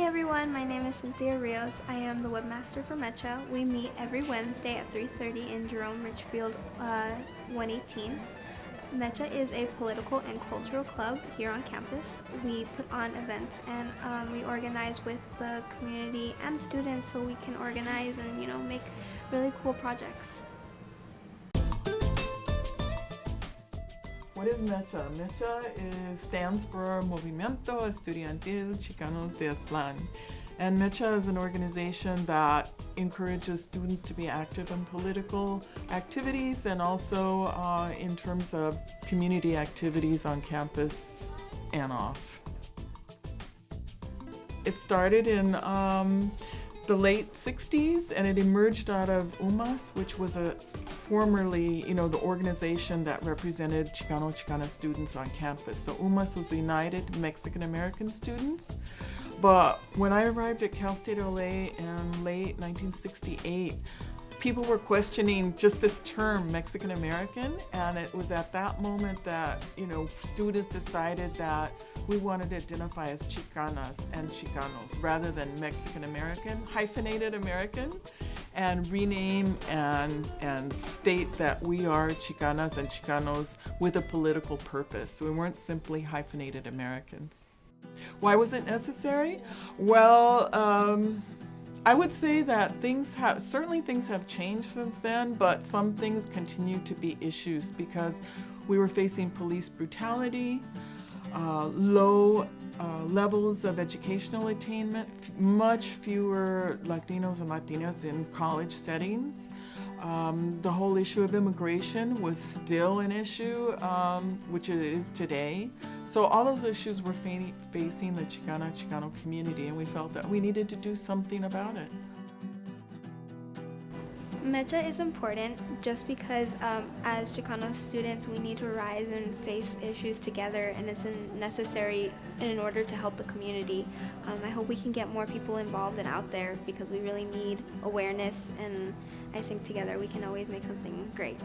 everyone, my name is Cynthia Rios. I am the webmaster for Mecha. We meet every Wednesday at 3.30 in Jerome Richfield uh, 118. Mecha is a political and cultural club here on campus. We put on events and um, we organize with the community and students so we can organize and you know make really cool projects. What is MECHA? MECHA is, stands for Movimiento Estudiantil Chicanos de Aztlán. And MECHA is an organization that encourages students to be active in political activities and also uh, in terms of community activities on campus and off. It started in um, the late 60s and it emerged out of UMAS, which was a formerly, you know, the organization that represented Chicano Chicana students on campus. So UMAS was United Mexican American Students. But when I arrived at Cal State LA in late 1968, people were questioning just this term Mexican American and it was at that moment that you know students decided that we wanted to identify as Chicanas and Chicanos rather than Mexican American, hyphenated American and rename and, and state that we are Chicanas and Chicanos with a political purpose. We weren't simply hyphenated Americans. Why was it necessary? Well, um, I would say that things have, certainly things have changed since then, but some things continue to be issues because we were facing police brutality, uh, low uh, levels of educational attainment, much fewer Latinos and Latinas in college settings. Um, the whole issue of immigration was still an issue, um, which it is today. So all those issues were fa facing the Chicana Chicano community and we felt that we needed to do something about it. MECHA is important just because um, as Chicano students we need to rise and face issues together and it's necessary in order to help the community. Um, I hope we can get more people involved and out there because we really need awareness and I think together we can always make something great.